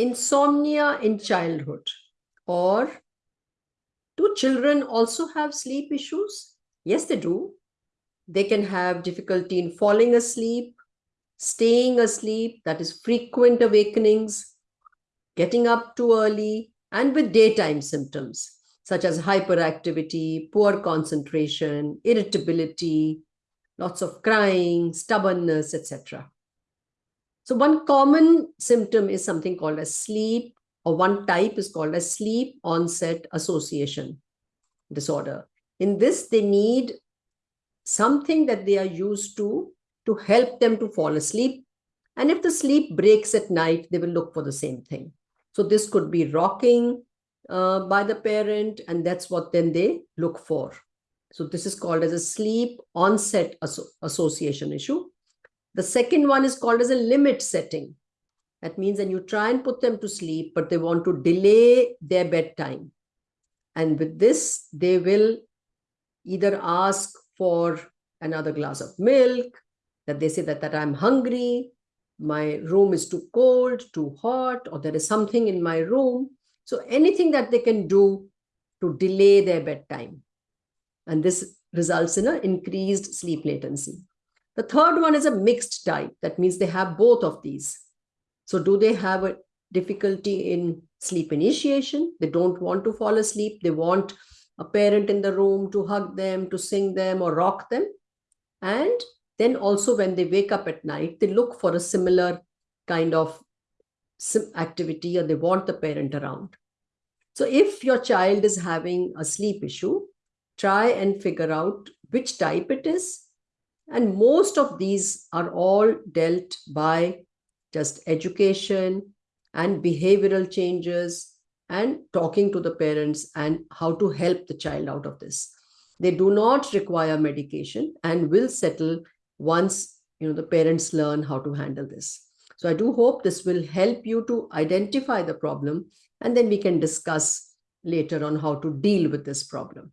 insomnia in childhood or do children also have sleep issues? Yes, they do. They can have difficulty in falling asleep, staying asleep, that is frequent awakenings, getting up too early, and with daytime symptoms such as hyperactivity, poor concentration, irritability, lots of crying, stubbornness, etc. So one common symptom is something called as sleep, or one type is called as sleep onset association disorder. In this, they need something that they are used to to help them to fall asleep. And if the sleep breaks at night, they will look for the same thing. So this could be rocking uh, by the parent, and that's what then they look for. So this is called as a sleep onset asso association issue. The second one is called as a limit setting. That means when you try and put them to sleep, but they want to delay their bedtime. And with this, they will either ask for another glass of milk, that they say that, that I'm hungry, my room is too cold, too hot, or there is something in my room. So anything that they can do to delay their bedtime. And this results in an increased sleep latency. The third one is a mixed type. That means they have both of these. So do they have a difficulty in sleep initiation? They don't want to fall asleep. They want a parent in the room to hug them, to sing them or rock them. And then also when they wake up at night, they look for a similar kind of activity or they want the parent around. So if your child is having a sleep issue, try and figure out which type it is. And most of these are all dealt by just education and behavioral changes and talking to the parents and how to help the child out of this. They do not require medication and will settle once you know the parents learn how to handle this. So I do hope this will help you to identify the problem and then we can discuss later on how to deal with this problem.